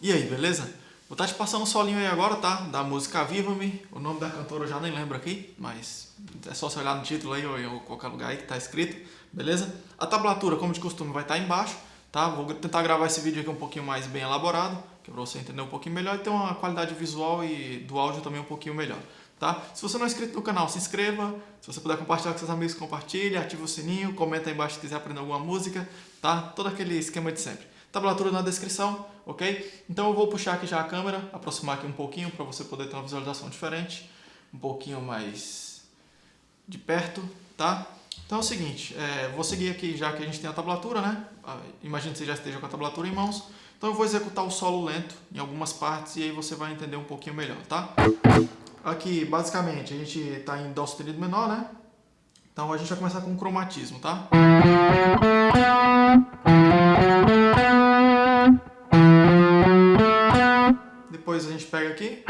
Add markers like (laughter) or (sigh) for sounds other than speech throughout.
E aí, beleza? Vou estar te passando um solinho aí agora, tá? Da música Viva-me. O nome da cantora eu já nem lembro aqui, mas é só você olhar no título aí ou em qualquer lugar aí que tá escrito, beleza? A tablatura, como de costume, vai estar embaixo, tá? Vou tentar gravar esse vídeo aqui um pouquinho mais bem elaborado, que é pra você entender um pouquinho melhor e ter uma qualidade visual e do áudio também um pouquinho melhor. Tá? Se você não é inscrito no canal, se inscreva. Se você puder compartilhar com seus amigos, compartilhe, ative o sininho, comenta aí embaixo se quiser aprender alguma música, tá? Todo aquele esquema de sempre tablatura na descrição, ok? Então eu vou puxar aqui já a câmera, aproximar aqui um pouquinho para você poder ter uma visualização diferente, um pouquinho mais de perto, tá? Então é o seguinte, é, vou seguir aqui já que a gente tem a tablatura, né? Ah, imagino que você já esteja com a tablatura em mãos. Então eu vou executar o solo lento em algumas partes e aí você vai entender um pouquinho melhor, tá? Aqui, basicamente, a gente está em Dó sustenido menor, né? Então a gente vai começar com o cromatismo, tá? Depois a gente pega aqui.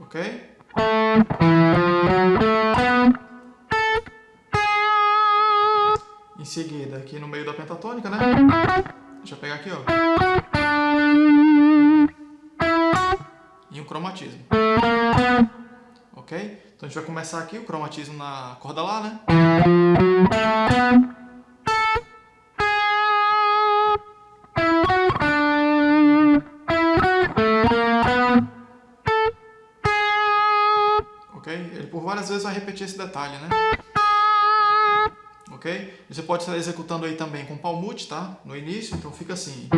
Ok? Em seguida, aqui no meio da pentatônica, né? Deixa eu pegar aqui, ó. E um cromatismo. Ok? Então a gente vai começar aqui o cromatismo na corda Lá, né? Várias vezes vai repetir esse detalhe, né? Ok? Você pode estar executando aí também com palmute, tá? No início, então fica assim.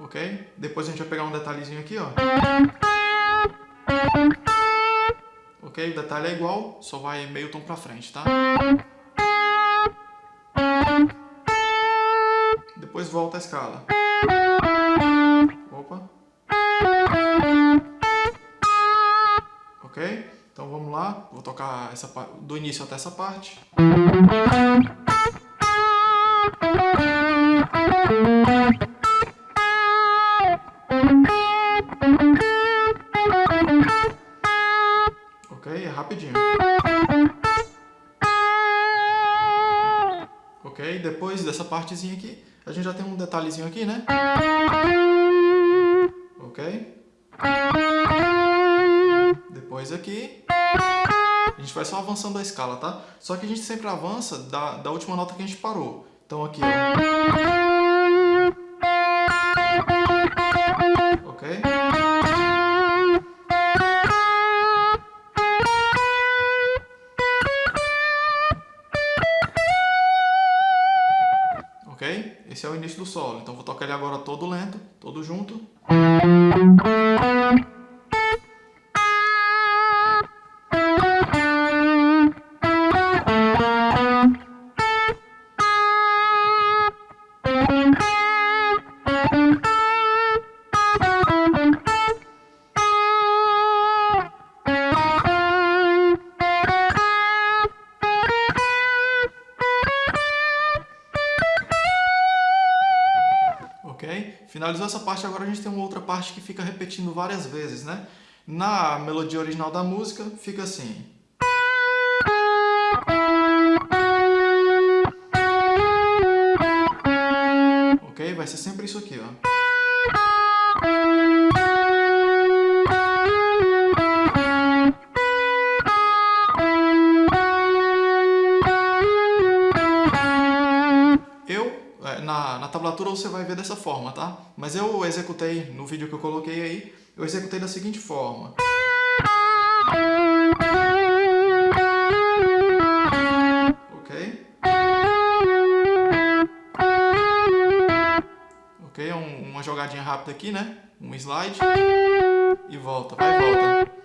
Ok? Depois a gente vai pegar um detalhezinho aqui, ó. Ok? O detalhe é igual, só vai meio tom pra frente, tá? Depois volta a escala. Opa. Ok? Então vamos lá. Vou tocar essa, do início até essa parte. Ok? É rapidinho. Ok? Depois dessa partezinha aqui, a gente já tem um detalhezinho aqui, né? Ok? Depois aqui, a gente vai só avançando a escala, tá? Só que a gente sempre avança da, da última nota que a gente parou. Então aqui, ó. Início do solo. Então vou tocar ele agora todo lento, todo junto. Finalizou essa parte, agora a gente tem uma outra parte que fica repetindo várias vezes, né? Na melodia original da música, fica assim. Ok? Vai ser sempre isso aqui, ó. Na, tablatura você vai ver dessa forma, tá? Mas eu executei, no vídeo que eu coloquei aí, eu executei da seguinte forma. Ok? Ok, um, uma jogadinha rápida aqui, né? Um slide. E volta, vai e volta.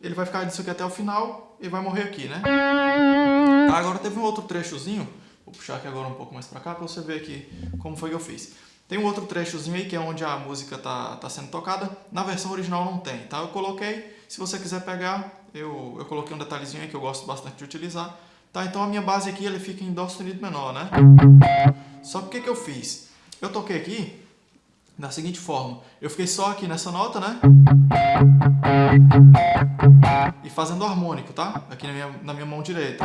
Ele vai ficar disso aqui até o final e vai morrer aqui, né? Tá, agora teve um outro trechozinho, vou puxar aqui agora um pouco mais pra cá pra você ver aqui como foi que eu fiz. Tem um outro trechozinho aí que é onde a música tá, tá sendo tocada, na versão original não tem, tá? Eu coloquei, se você quiser pegar, eu, eu coloquei um detalhezinho aí que eu gosto bastante de utilizar. Tá, então a minha base aqui ele fica em Dó sustenido menor, né? Só que o que, que eu fiz? Eu toquei aqui da seguinte forma. Eu fiquei só aqui nessa nota, né? E fazendo harmônico, tá? Aqui na minha, na minha mão direita.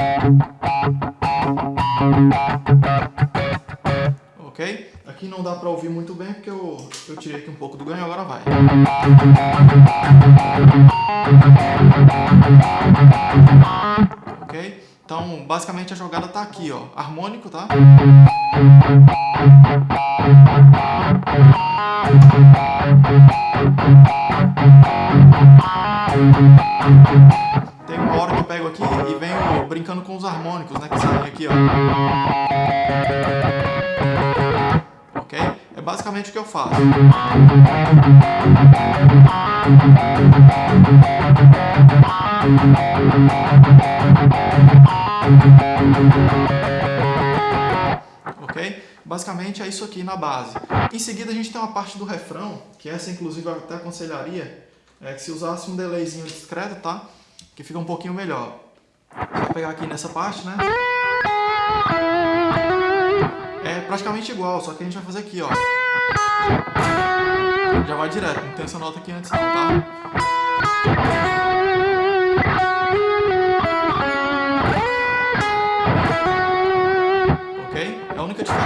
Ok? Aqui não dá pra ouvir muito bem porque eu, eu tirei aqui um pouco do ganho, agora vai. Ok? Então, basicamente a jogada tá aqui, ó. Harmônico, tá? Ok? É basicamente o que eu faço. Ok? Basicamente é isso aqui na base. Em seguida a gente tem uma parte do refrão, que essa inclusive eu até aconselharia é que se usasse um delayzinho discreto, tá? Que fica um pouquinho melhor. Vou pegar aqui nessa parte, né? É praticamente igual, só que a gente vai fazer aqui, ó. Já vai direto, não tem essa nota aqui antes não, tá?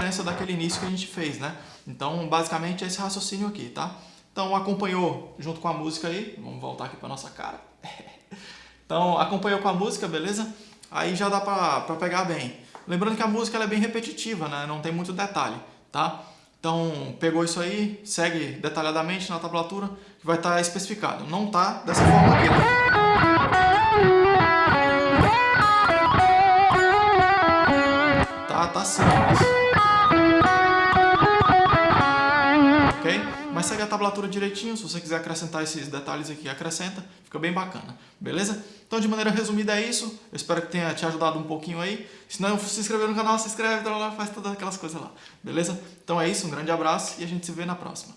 diferença daquele início que a gente fez, né? Então, basicamente, é esse raciocínio aqui, tá? Então, acompanhou junto com a música aí, vamos voltar aqui para nossa cara. (laughs) então, acompanhou com a música, beleza? Aí já dá para pegar bem. Lembrando que a música é bem repetitiva, né? Não tem muito detalhe, tá? Então, pegou isso aí, segue detalhadamente na tablatura, que vai estar tá especificado. Não tá dessa forma aqui, né? Tá, tá simples. Mas segue a tablatura direitinho, se você quiser acrescentar esses detalhes aqui, acrescenta, fica bem bacana, beleza? Então, de maneira resumida é isso, eu espero que tenha te ajudado um pouquinho aí. Se não se inscrever no canal, se inscreve, faz todas aquelas coisas lá, beleza? Então é isso, um grande abraço e a gente se vê na próxima.